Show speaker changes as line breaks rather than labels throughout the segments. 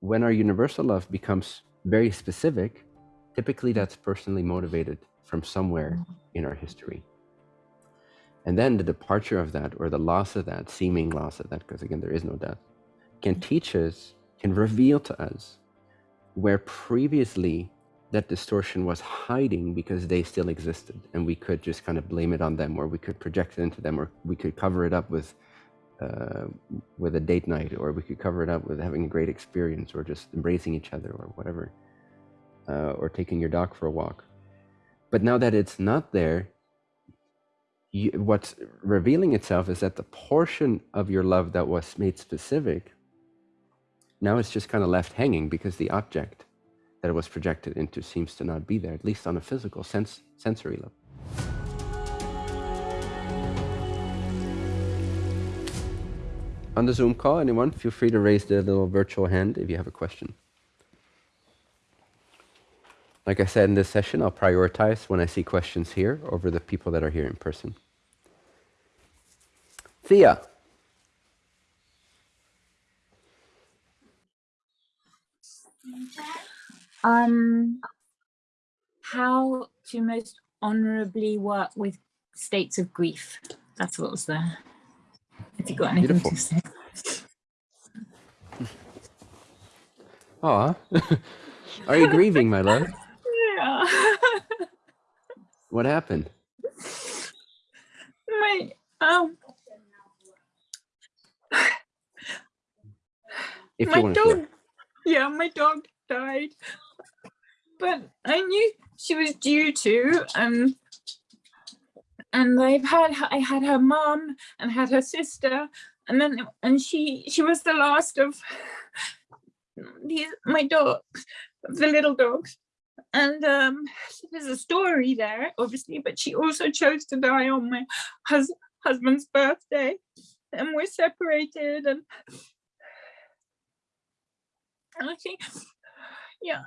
when our universal love becomes very specific, typically that's personally motivated from somewhere mm-hmm. in our history. And then the departure of that or the loss of that, seeming loss of that, because again, there is no death, can mm-hmm. teach us, can reveal to us where previously that distortion was hiding because they still existed and we could just kind of blame it on them or we could project it into them or we could cover it up with uh, with a date night or we could cover it up with having a great experience or just embracing each other or whatever uh, or taking your dog for a walk but now that it's not there you, what's revealing itself is that the portion of your love that was made specific now it's just kind of left hanging because the object that it was projected into seems to not be there, at least on a physical sense, sensory level. On the Zoom call, anyone, feel free to raise the little virtual hand if you have a question. Like I said in this session, I'll prioritize when I see questions here over the people that are here in person. Thea.
Um, how to most honorably work with states of grief. That's what was there. Have you got anything Beautiful. to say?
Aw. Are you grieving, my love?
Yeah.
what happened?
My um
if my
dog, yeah, my dog died but I knew she was due to, um, and I've had I had her mom and had her sister, and then and she she was the last of these my dogs, the little dogs, and um, there's a story there, obviously, but she also chose to die on my hus husband's birthday, and we're separated, and I think yeah.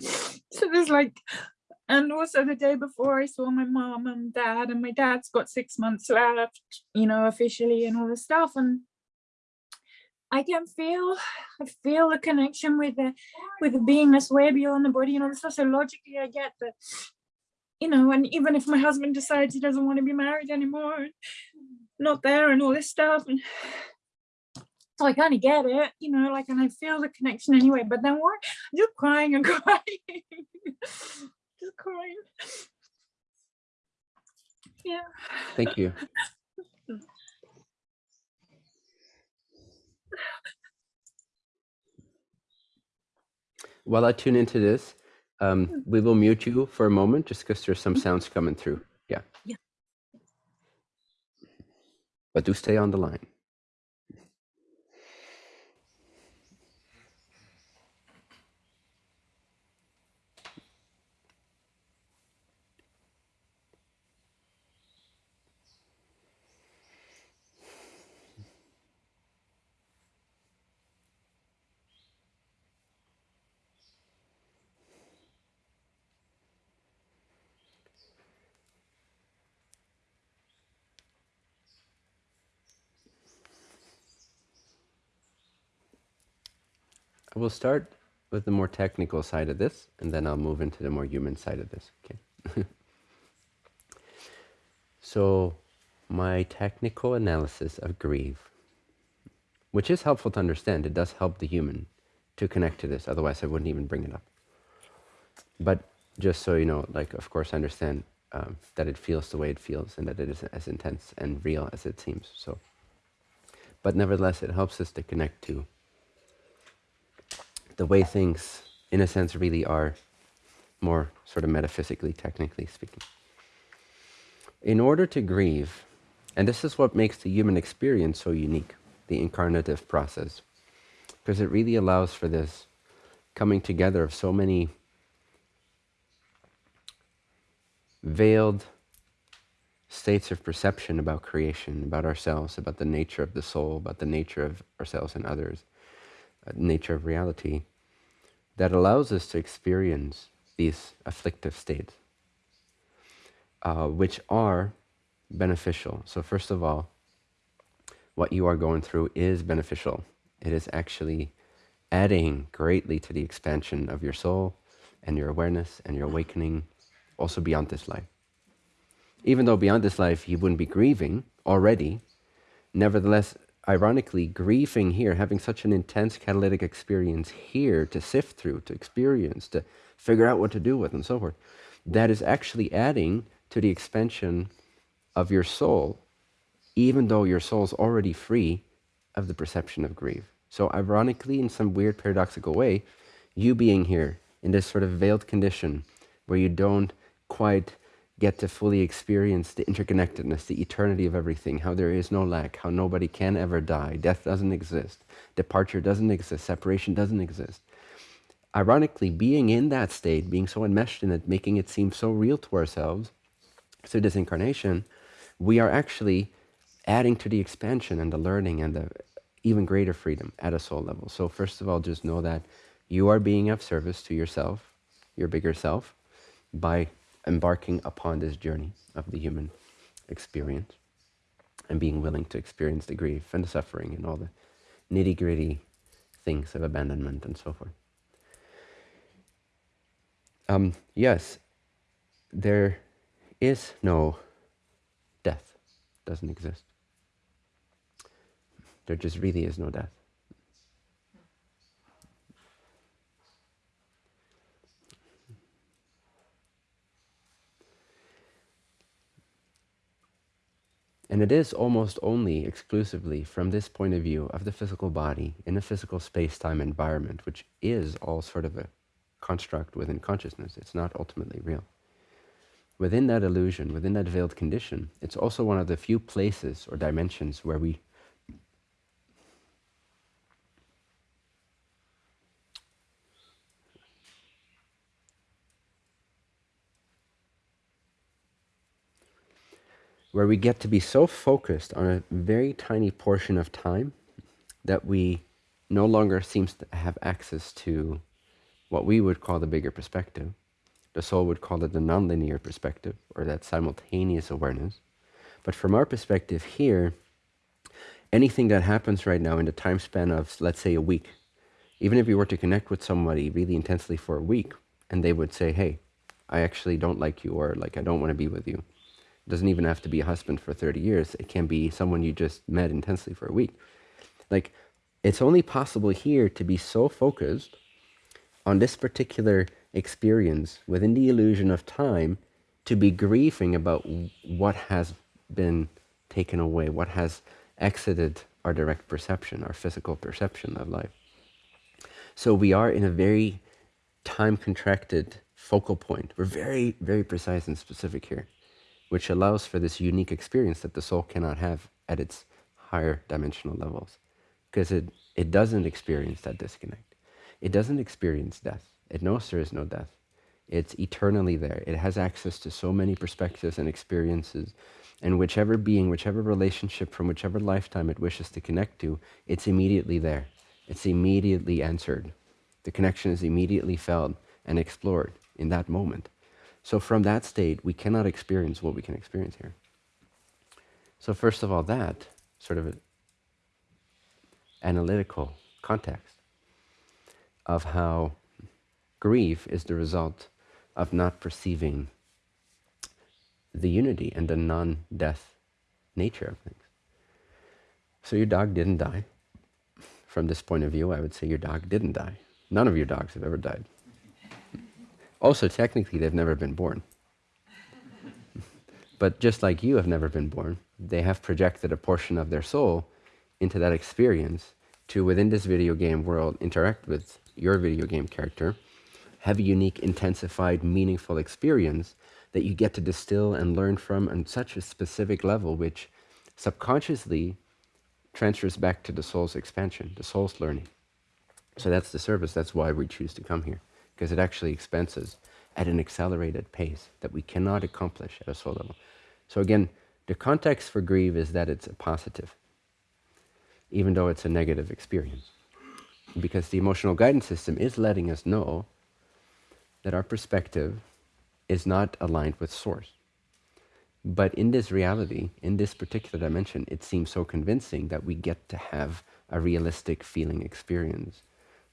So there's like and also the day before I saw my mom and dad and my dad's got six months left you know officially and all this stuff and I can feel I feel the connection with the with the beingness way beyond the body this stuff so logically I get that you know and even if my husband decides he doesn't want to be married anymore not there and all this stuff and so I kind of get it, you know, like, and I feel the connection anyway, but then what? You're crying and crying, crying. Yeah.
Thank you. While I tune into this, um, we will mute you for a moment just because there's some sounds coming through. Yeah.
Yeah.
But do stay on the line. We'll start with the more technical side of this, and then I'll move into the more human side of this. Okay. so, my technical analysis of grief, which is helpful to understand, it does help the human to connect to this. Otherwise, I wouldn't even bring it up. But just so you know, like, of course, I understand um, that it feels the way it feels, and that it is as intense and real as it seems. So, but nevertheless, it helps us to connect to the way things, in a sense, really are, more sort of metaphysically, technically speaking. In order to grieve, and this is what makes the human experience so unique, the incarnative process, because it really allows for this coming together of so many veiled states of perception about creation, about ourselves, about the nature of the soul, about the nature of ourselves and others, nature of reality that allows us to experience these afflictive states, uh, which are beneficial. So first of all, what you are going through is beneficial. It is actually adding greatly to the expansion of your soul and your awareness and your awakening also beyond this life. Even though beyond this life you wouldn't be grieving already, nevertheless, ironically, grieving here, having such an intense catalytic experience here to sift through, to experience, to figure out what to do with, and so forth, that is actually adding to the expansion of your soul, even though your soul is already free of the perception of grief. So, ironically, in some weird paradoxical way, you being here in this sort of veiled condition where you don't quite get to fully experience the interconnectedness, the eternity of everything, how there is no lack, how nobody can ever die, death doesn't exist, departure doesn't exist, separation doesn't exist. Ironically, being in that state, being so enmeshed in it, making it seem so real to ourselves through this incarnation, we are actually adding to the expansion and the learning and the even greater freedom at a soul level. So first of all, just know that you are being of service to yourself, your bigger self, by embarking upon this journey of the human experience and being willing to experience the grief and the suffering and all the nitty gritty things of abandonment and so forth. Um, yes, there is no death, doesn't exist. There just really is no death. And it is almost only exclusively from this point of view of the physical body in a physical space-time environment, which is all sort of a construct within consciousness. It's not ultimately real. Within that illusion, within that veiled condition, it's also one of the few places or dimensions where we where we get to be so focused on a very tiny portion of time that we no longer seems to have access to what we would call the bigger perspective. The soul would call it the nonlinear perspective, or that simultaneous awareness. But from our perspective here, anything that happens right now in the time span of, let's say, a week, even if you were to connect with somebody really intensely for a week, and they would say, hey, I actually don't like you, or like, I don't want to be with you, doesn't even have to be a husband for 30 years. It can be someone you just met intensely for a week. Like, it's only possible here to be so focused on this particular experience within the illusion of time to be grieving about what has been taken away, what has exited our direct perception, our physical perception of life. So we are in a very time contracted focal point. We're very, very precise and specific here which allows for this unique experience that the soul cannot have at its higher dimensional levels because it, it doesn't experience that disconnect. It doesn't experience death. It knows there is no death. It's eternally there. It has access to so many perspectives and experiences. And whichever being, whichever relationship from whichever lifetime it wishes to connect to, it's immediately there. It's immediately answered. The connection is immediately felt and explored in that moment. So from that state, we cannot experience what we can experience here. So first of all, that sort of analytical context of how grief is the result of not perceiving the unity and the non-death nature of things. So your dog didn't die. From this point of view, I would say your dog didn't die. None of your dogs have ever died. Also, technically, they've never been born. but just like you have never been born, they have projected a portion of their soul into that experience to, within this video game world, interact with your video game character, have a unique, intensified, meaningful experience that you get to distill and learn from on such a specific level, which subconsciously transfers back to the soul's expansion, the soul's learning. So that's the service. That's why we choose to come here because it actually expenses at an accelerated pace that we cannot accomplish at a soul level. So again, the context for grieve is that it's a positive, even though it's a negative experience. Because the emotional guidance system is letting us know that our perspective is not aligned with source. But in this reality, in this particular dimension, it seems so convincing that we get to have a realistic feeling experience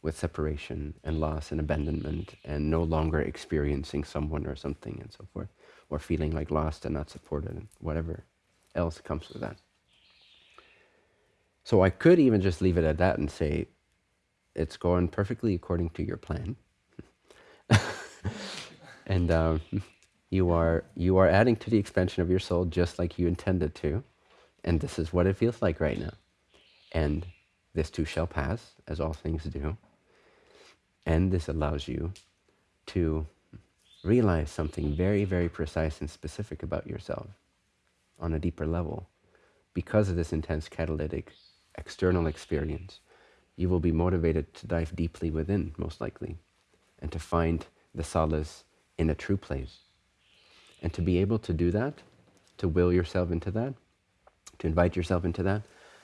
with separation and loss and abandonment and no longer experiencing someone or something and so forth, or feeling like lost and not supported and whatever else comes with that. So I could even just leave it at that and say, it's going perfectly according to your plan. and um, you are you are adding to the expansion of your soul just like you intended to. And this is what it feels like right now. And this too shall pass, as all things do. And this allows you to realize something very, very precise and specific about yourself on a deeper level. Because of this intense catalytic external experience, you will be motivated to dive deeply within, most likely, and to find the solace in a true place. And to be able to do that, to will yourself into that, to invite yourself into that,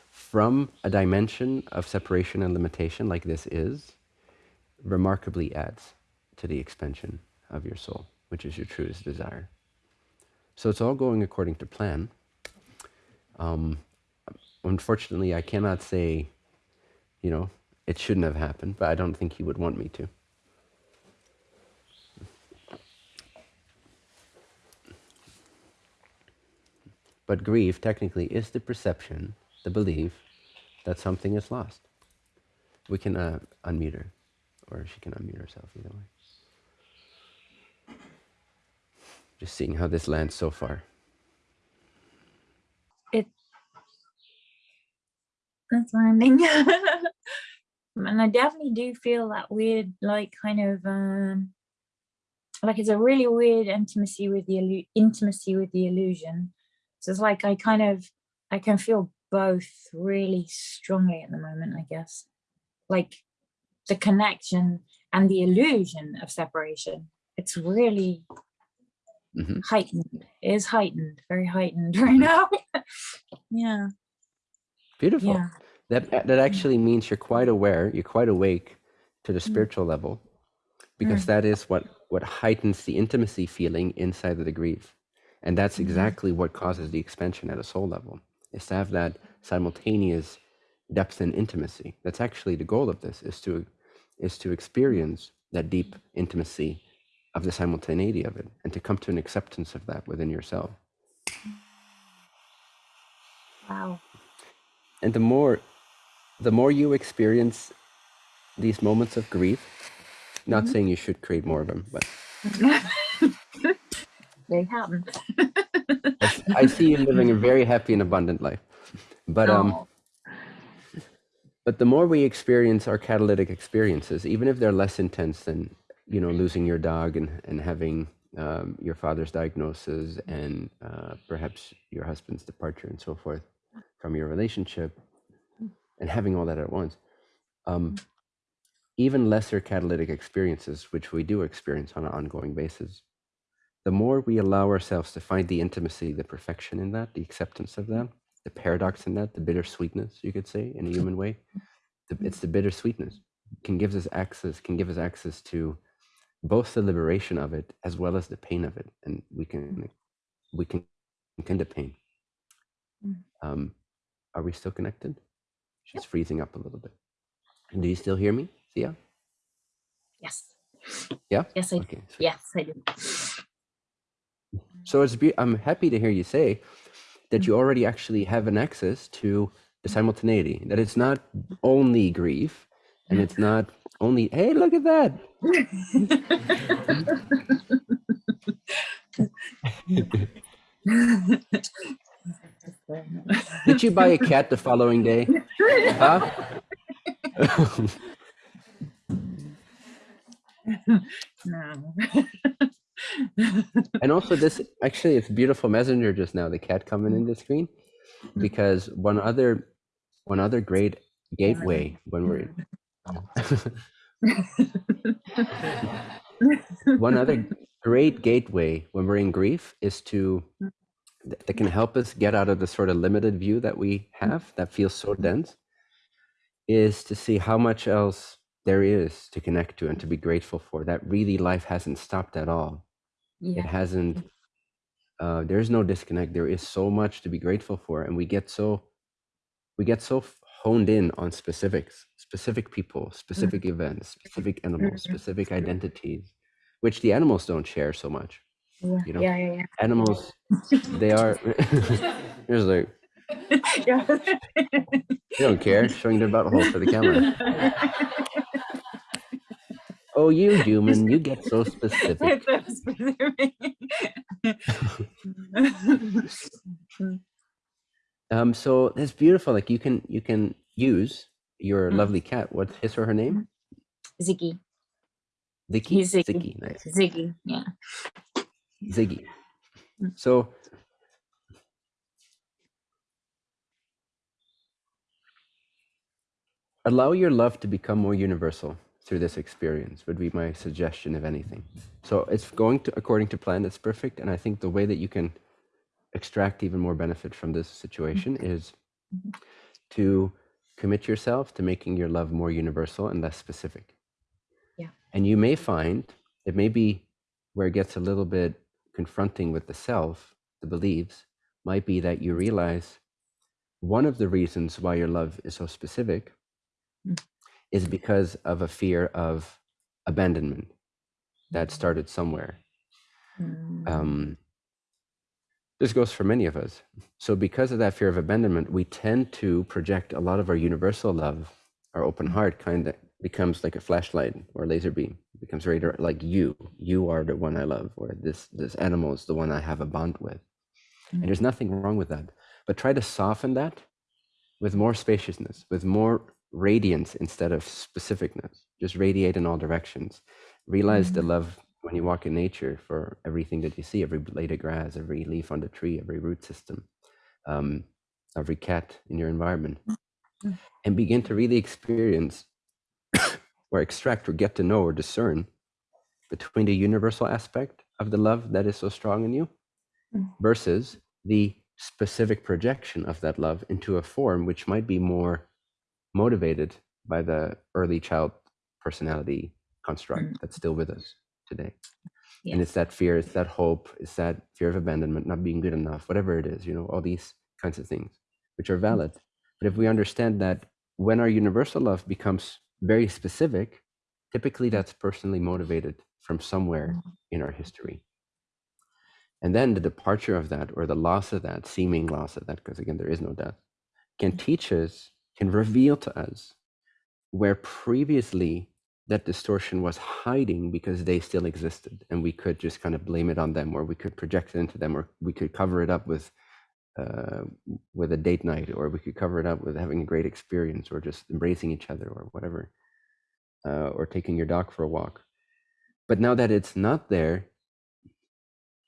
from a dimension of separation and limitation like this is, remarkably adds to the expansion of your soul, which is your truest desire. So it's all going according to plan. Um, unfortunately, I cannot say, you know, it shouldn't have happened, but I don't think he would want me to. But grief technically is the perception, the belief that something is lost. We can uh, unmute her, or she can unmute herself either way. Just seeing how this lands so far.
It that's landing. and I definitely do feel that weird, like kind of um like it's a really weird intimacy with the intimacy with the illusion so it's like I kind of, I can feel both really strongly at the moment, I guess. Like the connection and the illusion of separation. It's really mm -hmm. heightened, it is heightened, very heightened right now. yeah.
Beautiful. Yeah. That, that actually means you're quite aware, you're quite awake to the mm. spiritual mm. level, because mm. that is what, what heightens the intimacy feeling inside of the grief. And that's mm-hmm. exactly what causes the expansion at a soul level, is to have that simultaneous depth and intimacy. That's actually the goal of this, is to, is to experience that deep intimacy of the simultaneity of it and to come to an acceptance of that within yourself.
Wow.
And the more, the more you experience these moments of grief, not mm -hmm. saying you should create more of them, but
they happen.
I see you living a very happy and abundant life. But um oh. But the more we experience our catalytic experiences, even if they're less intense than, you know, losing your dog and, and having um, your father's diagnosis and uh, perhaps your husband's departure and so forth from your relationship and having all that at once. Um, even lesser catalytic experiences, which we do experience on an ongoing basis, the more we allow ourselves to find the intimacy, the perfection in that, the acceptance of that, the paradox in that, the bittersweetness, you could say, in a mm-hmm. human way, the, mm-hmm. it's the bittersweetness can give us access, can give us access to both the liberation of it as well as the pain of it, and we can mm-hmm. we can end the pain. Um, are we still connected? She's yep. freezing up a little bit. Do you still hear me, Thea?
Yes.
Yeah.
Yes, I. Okay. Yes, I do.
So it's be- I'm happy to hear you say that you mm-hmm. already actually have an access to the mm-hmm. simultaneity, that it's not only grief and it's not only, hey, look at that. Did you buy a cat the following day? Huh?
no
and also this actually it's beautiful messenger just now the cat coming in the screen because one other one other great gateway when we're one other great gateway when we're in grief is to that can help us get out of the sort of limited view that we have that feels so dense is to see how much else there is to connect to and to be grateful for that really life hasn't stopped at all
yeah.
it hasn't uh, there's no disconnect there is so much to be grateful for and we get so we get so honed in on specifics, specific people, specific events, specific animals,
Mhm.
specific identities, which the animals don't share so much.
Yeah,
You know,
yeah, yeah,
animals, they are. Here's like
yeah.
they don't care, showing their butthole for the camera. Oh, you human, you get so specific.
It's so specific.
Um, so that's beautiful. Like you can you can use your
Mm.
lovely cat. What's his or her name?
Ziggy.
Ziggy.
He's Ziggy.
Ziggy. Nice.
Ziggy, yeah.
Ziggy.
Mm.
So allow your love to become more universal through this experience would be my suggestion if anything so it's going to according to plan it's perfect and i think the way that you can extract even more benefit from this situation is
Mhm.
to commit yourself to making your love more universal and less specific
Yeah.
and you may find it may be where it gets a little bit confronting with the self the beliefs might be that you realize one of the reasons why your love is so specific
Mm.
Is because of a fear of abandonment that started somewhere.
Mm.
Um, this goes for many of us. So, because of that fear of abandonment, we tend to project a lot of our universal love, our open heart, kind of becomes like a flashlight or laser beam. It becomes dir- like you. You are the one I love, or this this animal is the one I have a bond with.
Mm.
And there's nothing wrong with that. But try to soften that with more spaciousness, with more radiance instead of specificness. Just radiate in all directions. Realize the
Mhm.
love when you walk in nature for everything that you see, every blade of grass, every leaf on the tree, every root system, um, every cat in your environment.
Mm.
And begin to really experience or extract or get to know or discern between the universal aspect of the love that is so strong in you
Mm.
versus the specific projection of that love into a form which might be more motivated by the early child personality construct
Mm.
that's still with us today.
Yeah.
And it's that fear, it's that hope, it's that fear of abandonment, not being good enough, whatever it is, you know, all these kinds of things, which are mm. valid. But if we understand that when our universal love becomes very specific, typically mm. that's personally motivated from somewhere mm. in our history. And then the departure of that or the loss of that, seeming loss of that, because again, there is no death, can teach us, can reveal to us where previously that distortion was hiding because they still existed and we could just kind of blame it on them or we could project it into them or we could cover it up with uh, with a date night or we could cover it up with having a great experience or just embracing each other or whatever uh, or taking your dog for a walk. But now that it's not there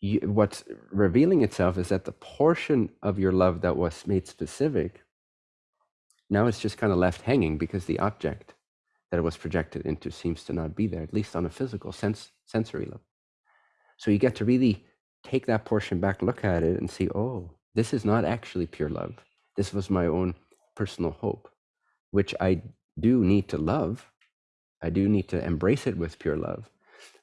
you, what's revealing itself is that the portion of your love that was made specific now it's just kind of left hanging because the object that it was projected into seems to not be there at least on a physical sense sensory level. So you get to really take that portion back look at it and see oh this is not actually pure love. This was my own personal hope which i do need to love. I do need to embrace it with pure love.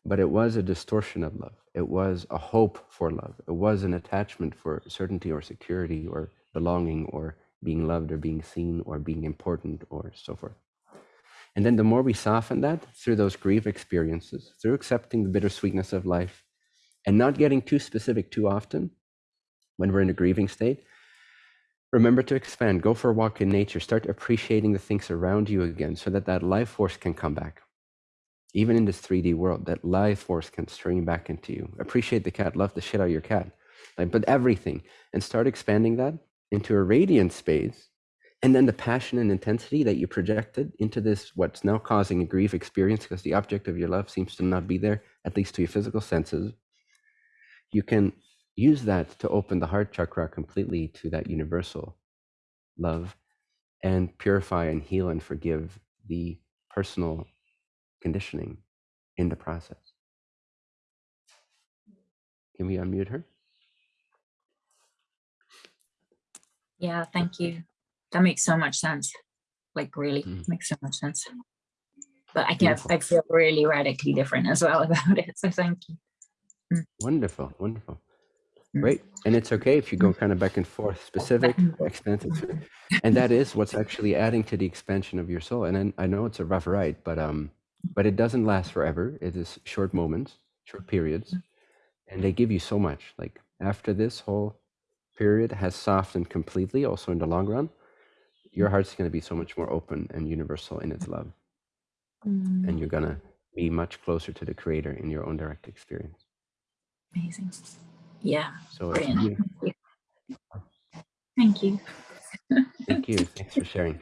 But it was a distortion of love. It was a hope for love. It was an attachment for certainty or security or belonging or being loved or being seen or being important or so forth and then the more we soften that through those grief experiences, through accepting the bittersweetness of life and not getting too specific too often when we're in a grieving state, remember to expand. Go for a walk in nature. Start appreciating the things around you again so that that life force can come back. Even in this 3D world, that life force can stream back into you. Appreciate the cat. Love the shit out of your cat. Like, but everything. And start expanding that into a radiant space and then the passion and intensity that you projected into this what's now causing a grief experience because the object of your love seems to not be there at least to your physical senses you can use that to open the heart chakra completely to that universal love and purify and heal and forgive the personal conditioning in the process. Can we unmute her
Yeah, thank you. That makes so much sense. Like really
Mm.
makes so much sense. But I can I feel really radically different as well about it. So thank you. Mm.
wonderful wonderful mm. Right. And it's okay if you go kind of back and forth, specific,
and
expansive. Mm-hmm. And that is what's actually adding to the expansion of your soul. And then I know it's a rough ride, but um, mm. but it doesn't last forever. It is short moments, short periods, and they give you so much. Like after this whole period has softened completely, also in the long run, your heart's going to be so much more open and universal in its love,
Mm,
and you're gonna be much closer to the Creator in your own direct experience.
amazing. Yeah.
So
Brilliant.
you.
Thank you.
Thank you. Thanks for sharing.